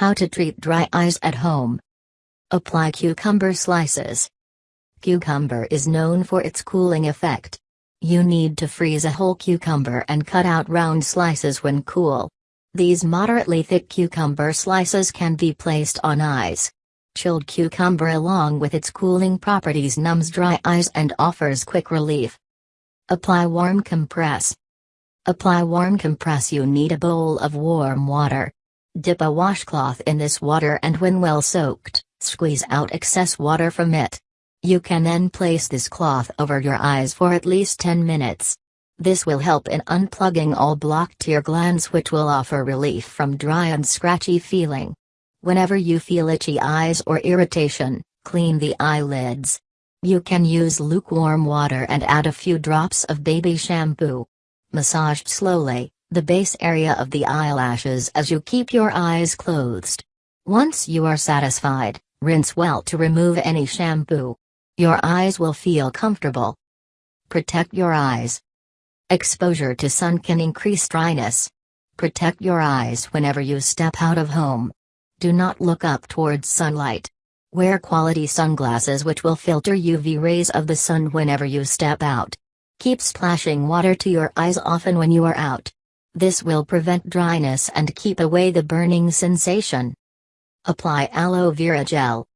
How to treat dry eyes at home. Apply cucumber slices. Cucumber is known for its cooling effect. You need to freeze a whole cucumber and cut out round slices when cool. These moderately thick cucumber slices can be placed on eyes. Chilled cucumber along with its cooling properties numbs dry eyes and offers quick relief. Apply warm compress. Apply warm compress you need a bowl of warm water. Dip a washcloth in this water and when well soaked, squeeze out excess water from it. You can then place this cloth over your eyes for at least 10 minutes. This will help in unplugging all blocked tear glands which will offer relief from dry and scratchy feeling. Whenever you feel itchy eyes or irritation, clean the eyelids. You can use lukewarm water and add a few drops of baby shampoo. Massage slowly, the base area of the eyelashes as you keep your eyes closed. Once you are satisfied, rinse well to remove any shampoo. Your eyes will feel comfortable. Protect your eyes. Exposure to sun can increase dryness. Protect your eyes whenever you step out of home. Do not look up towards sunlight. Wear quality sunglasses which will filter UV rays of the sun whenever you step out. Keep splashing water to your eyes often when you are out. This will prevent dryness and keep away the burning sensation. Apply aloe vera gel.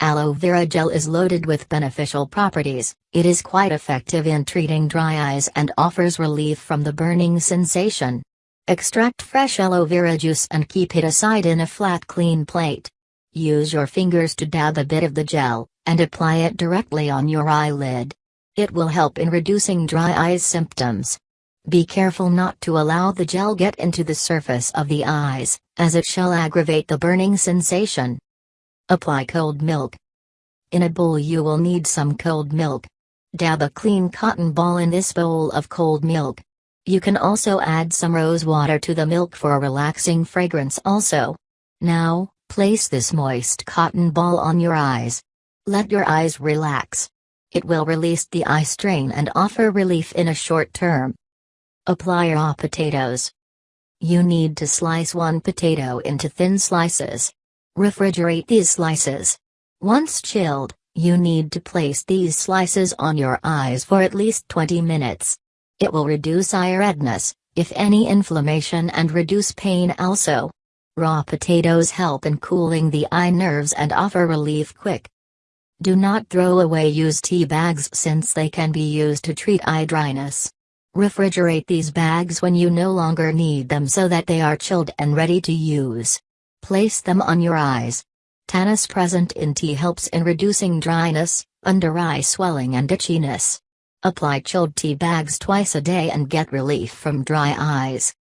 Aloe vera gel is loaded with beneficial properties, it is quite effective in treating dry eyes and offers relief from the burning sensation. Extract fresh aloe vera juice and keep it aside in a flat clean plate. Use your fingers to dab a bit of the gel, and apply it directly on your eyelid. It will help in reducing dry eyes symptoms. Be careful not to allow the gel get into the surface of the eyes, as it shall aggravate the burning sensation. Apply cold milk. In a bowl you will need some cold milk. Dab a clean cotton ball in this bowl of cold milk. You can also add some rose water to the milk for a relaxing fragrance also. Now, place this moist cotton ball on your eyes. Let your eyes relax. It will release the eye strain and offer relief in a short term. Apply raw potatoes. You need to slice one potato into thin slices. Refrigerate these slices. Once chilled, you need to place these slices on your eyes for at least 20 minutes. It will reduce eye redness, if any inflammation and reduce pain also. Raw potatoes help in cooling the eye nerves and offer relief quick. Do not throw away used tea bags since they can be used to treat eye dryness. Refrigerate these bags when you no longer need them so that they are chilled and ready to use. Place them on your eyes. Tannins present in tea helps in reducing dryness, under eye swelling and itchiness. Apply chilled tea bags twice a day and get relief from dry eyes.